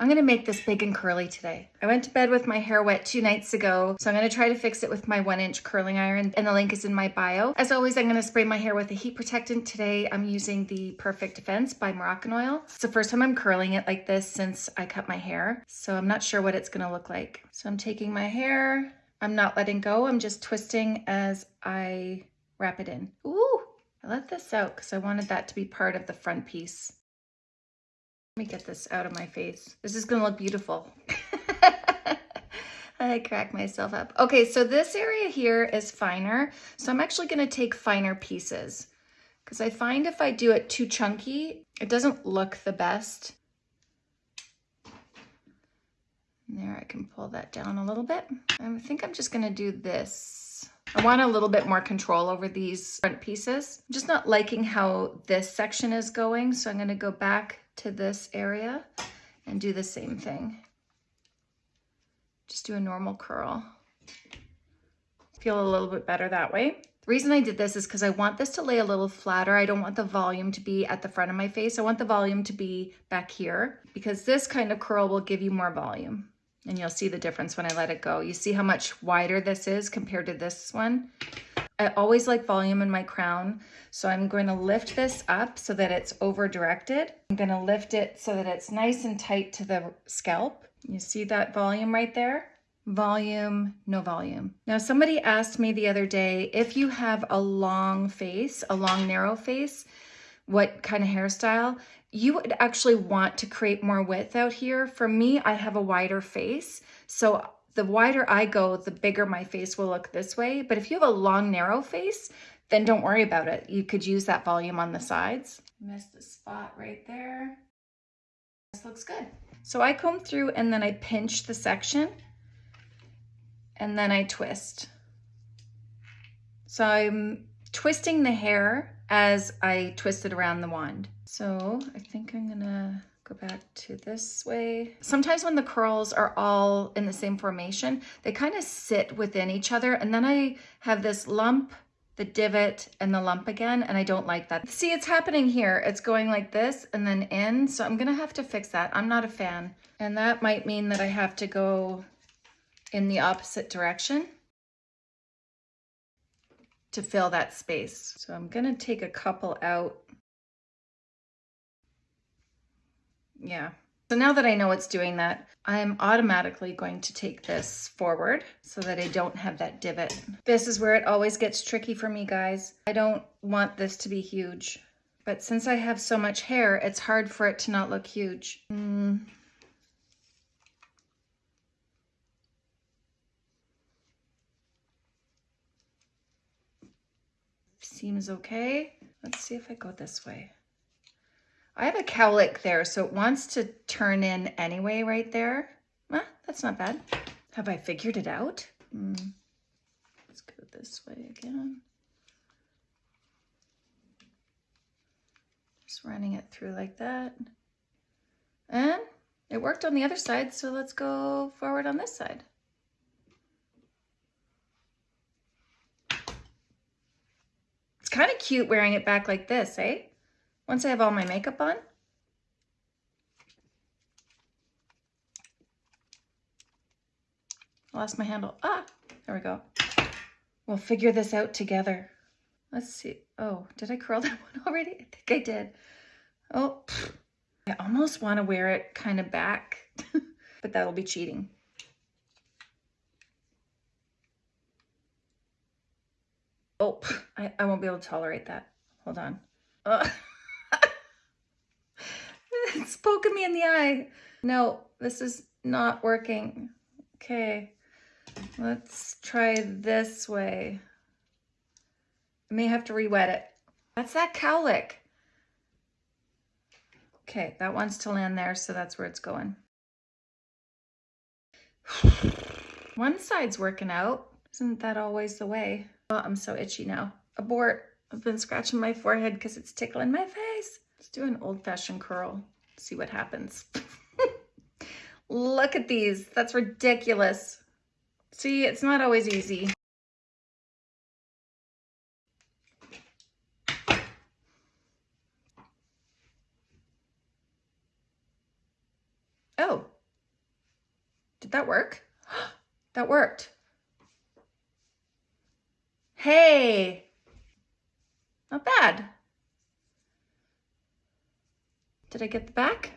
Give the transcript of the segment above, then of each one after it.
I'm gonna make this big and curly today. I went to bed with my hair wet two nights ago, so I'm gonna try to fix it with my one inch curling iron and the link is in my bio. As always, I'm gonna spray my hair with a heat protectant. Today, I'm using the Perfect Defense by Moroccan Oil. It's the first time I'm curling it like this since I cut my hair, so I'm not sure what it's gonna look like. So I'm taking my hair, I'm not letting go, I'm just twisting as I wrap it in. Ooh, I let this out because I wanted that to be part of the front piece. Let me get this out of my face. This is gonna look beautiful. I crack myself up. Okay, so this area here is finer. So I'm actually gonna take finer pieces because I find if I do it too chunky, it doesn't look the best. There, I can pull that down a little bit. I think I'm just gonna do this. I want a little bit more control over these front pieces. I'm just not liking how this section is going, so I'm gonna go back to this area and do the same thing. Just do a normal curl. Feel a little bit better that way. The reason I did this is because I want this to lay a little flatter. I don't want the volume to be at the front of my face. I want the volume to be back here because this kind of curl will give you more volume. And you'll see the difference when I let it go. You see how much wider this is compared to this one? I always like volume in my crown. So I'm going to lift this up so that it's over directed. I'm going to lift it so that it's nice and tight to the scalp. You see that volume right there? Volume, no volume. Now somebody asked me the other day, if you have a long face, a long narrow face, what kind of hairstyle, you would actually want to create more width out here. For me, I have a wider face. So the wider I go, the bigger my face will look this way. But if you have a long, narrow face, then don't worry about it. You could use that volume on the sides. Missed the spot right there. This looks good. So I comb through and then I pinch the section and then I twist. So I'm twisting the hair as I twist it around the wand. So I think I'm gonna go back to this way. Sometimes when the curls are all in the same formation, they kind of sit within each other. And then I have this lump, the divot, and the lump again, and I don't like that. See, it's happening here. It's going like this and then in, so I'm gonna have to fix that. I'm not a fan. And that might mean that I have to go in the opposite direction to fill that space. So I'm gonna take a couple out yeah. So now that I know it's doing that, I'm automatically going to take this forward so that I don't have that divot. This is where it always gets tricky for me, guys. I don't want this to be huge, but since I have so much hair, it's hard for it to not look huge. Mm. Seems okay. Let's see if I go this way. I have a cowlick there, so it wants to turn in anyway right there. Ah, that's not bad. Have I figured it out? Mm. Let's go this way again. Just running it through like that. And it worked on the other side, so let's go forward on this side. Kind of cute wearing it back like this, eh? Once I have all my makeup on, I lost my handle. Ah, there we go. We'll figure this out together. Let's see. Oh, did I curl that one already? I think I did. Oh, I almost want to wear it kind of back, but that'll be cheating. Oh, I, I won't be able to tolerate that. Hold on. Uh. it's poking me in the eye. No, this is not working. Okay, let's try this way. I may have to re-wet it. That's that cowlick. Okay, that wants to land there, so that's where it's going. One side's working out. Isn't that always the way? Oh, I'm so itchy now. Abort. I've been scratching my forehead because it's tickling my face. Let's do an old-fashioned curl see what happens. Look at these. That's ridiculous. See, it's not always easy. Oh, Did that work? that worked. Hey, not bad. Did I get the back?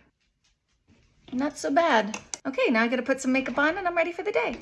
Not so bad. Okay, now I gotta put some makeup on and I'm ready for the day.